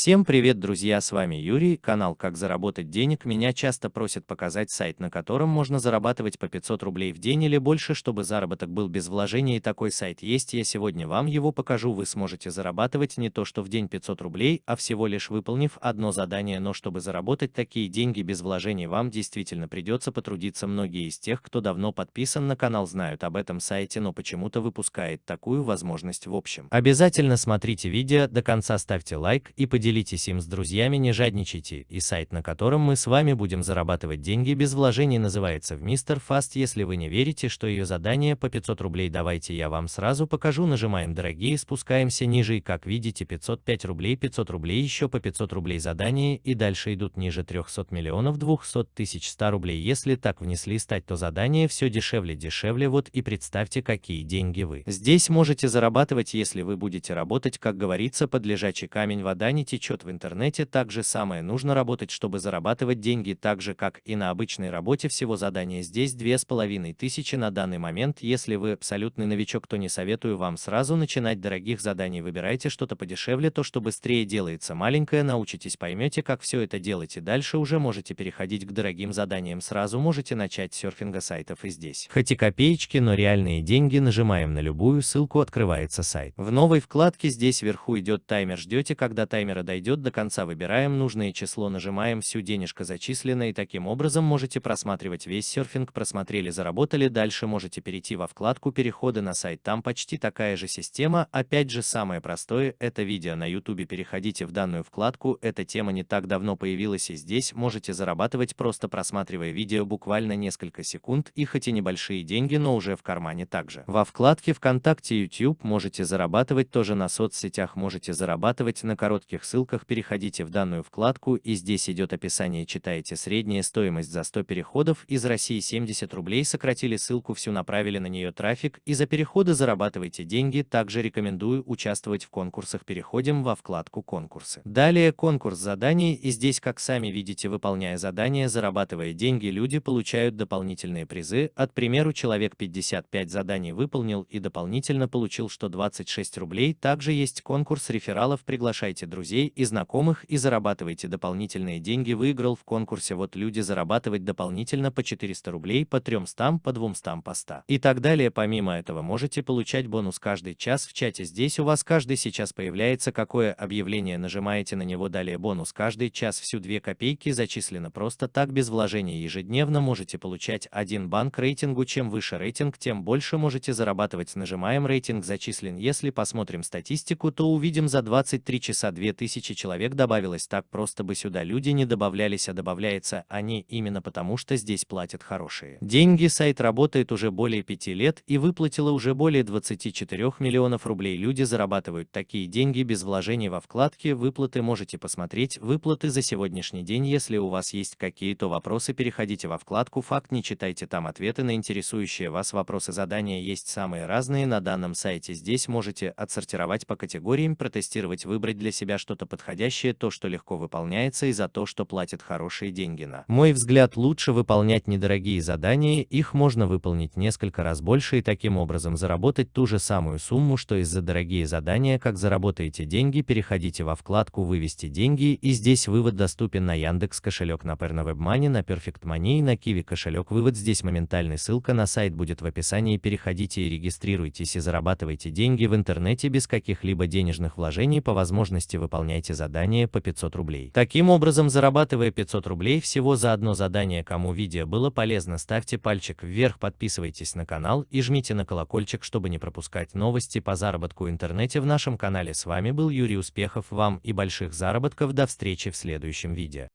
Всем привет, друзья, с вами Юрий, канал «Как заработать денег». Меня часто просят показать сайт, на котором можно зарабатывать по 500 рублей в день или больше, чтобы заработок был без вложений. И такой сайт есть, я сегодня вам его покажу. Вы сможете зарабатывать не то что в день 500 рублей, а всего лишь выполнив одно задание. Но чтобы заработать такие деньги без вложений, вам действительно придется потрудиться. Многие из тех, кто давно подписан на канал, знают об этом сайте, но почему-то выпускает такую возможность в общем. Обязательно смотрите видео до конца, ставьте лайк и поделитесь поделитесь им с друзьями, не жадничайте, и сайт, на котором мы с вами будем зарабатывать деньги без вложений называется в Мистер Fast. Если вы не верите, что ее задание по 500 рублей, давайте я вам сразу покажу. Нажимаем дорогие, спускаемся ниже и как видите 505 рублей, 500 рублей, еще по 500 рублей задание и дальше идут ниже 300 миллионов 200 тысяч 100 рублей. Если так внесли стать, то задание все дешевле, дешевле. Вот и представьте, какие деньги вы здесь можете зарабатывать, если вы будете работать, как говорится, под лежачий камень вода не течет в интернете, так же самое нужно работать, чтобы зарабатывать деньги так же, как и на обычной работе. Всего задания здесь две с половиной тысячи на данный момент. Если вы абсолютный новичок, то не советую вам сразу начинать дорогих заданий. Выбирайте что-то подешевле, то, что быстрее делается маленькое, научитесь, поймете, как все это делать и дальше уже можете переходить к дорогим заданиям. Сразу можете начать серфинга сайтов и здесь. Хоть и копеечки, но реальные деньги. Нажимаем на любую ссылку, открывается сайт. В новой вкладке здесь вверху идет таймер. Ждете, когда таймер таймера дойдет до конца, выбираем нужное число, нажимаем всю денежка зачислена и таким образом можете просматривать весь серфинг, просмотрели, заработали, дальше можете перейти во вкладку перехода на сайт, там почти такая же система, опять же самое простое, это видео на YouTube, переходите в данную вкладку, эта тема не так давно появилась и здесь. Можете зарабатывать просто просматривая видео буквально несколько секунд и хоть и небольшие деньги, но уже в кармане также. Во вкладке ВКонтакте YouTube можете зарабатывать тоже на соцсетях, можете зарабатывать на коротких ссылках переходите в данную вкладку и здесь идет описание читаете средняя стоимость за 100 переходов из России 70 рублей сократили ссылку всю направили на нее трафик и за переходы зарабатывайте деньги. Также рекомендую участвовать в конкурсах. Переходим во вкладку конкурсы. Далее конкурс заданий. И здесь как сами видите выполняя задания зарабатывая деньги люди получают дополнительные призы. От примеру человек 55 заданий выполнил и дополнительно получил 126 рублей. Также есть конкурс рефералов. Приглашайте друзей и знакомых и зарабатывайте дополнительные деньги. Выиграл в конкурсе вот люди зарабатывать дополнительно по 400 рублей, по 300, по 200, по 100 и так далее. Помимо этого можете получать бонус каждый час в чате. Здесь у вас каждый сейчас появляется какое объявление, нажимаете на него далее бонус каждый час всю 2 копейки зачислено просто так без вложения ежедневно можете получать один банк рейтингу. Чем выше рейтинг, тем больше можете зарабатывать. Нажимаем рейтинг зачислен. Если посмотрим статистику, то увидим за 23 часа 2000 тысячи человек добавилось, так просто бы сюда люди не добавлялись, а добавляются они именно потому, что здесь платят хорошие деньги. Сайт работает уже более пяти лет и выплатило уже более 24 миллионов рублей. Люди зарабатывают такие деньги без вложений во вкладки выплаты. Можете посмотреть выплаты за сегодняшний день. Если у вас есть какие-то вопросы, переходите во вкладку «Факт», не читайте там ответы на интересующие вас вопросы. Задания есть самые разные на данном сайте. Здесь можете отсортировать по категориям, протестировать, выбрать для себя что-то подходящее, то, что легко выполняется и за то, что платят хорошие деньги на. Мой взгляд, лучше выполнять недорогие задания, их можно выполнить несколько раз больше и таким образом заработать ту же самую сумму, что и за дорогие задания. Как заработаете деньги, переходите во вкладку «Вывести деньги» и здесь вывод доступен на Яндекс кошелек, на Perna WebMoney, на Perfect Money и на Kiwi кошелек. Вывод здесь моментальный, ссылка на сайт будет в описании. Переходите и регистрируйтесь и зарабатывайте деньги в интернете без каких-либо денежных вложений по возможности выполнять выполняйте задание по 500 рублей. Таким образом, зарабатывая 500 рублей всего за одно задание, кому видео было полезно, ставьте пальчик вверх, подписывайтесь на канал и жмите на колокольчик, чтобы не пропускать новости по заработку в интернете в нашем канале. С вами был Юрий Успехов, вам и больших заработков, до встречи в следующем видео.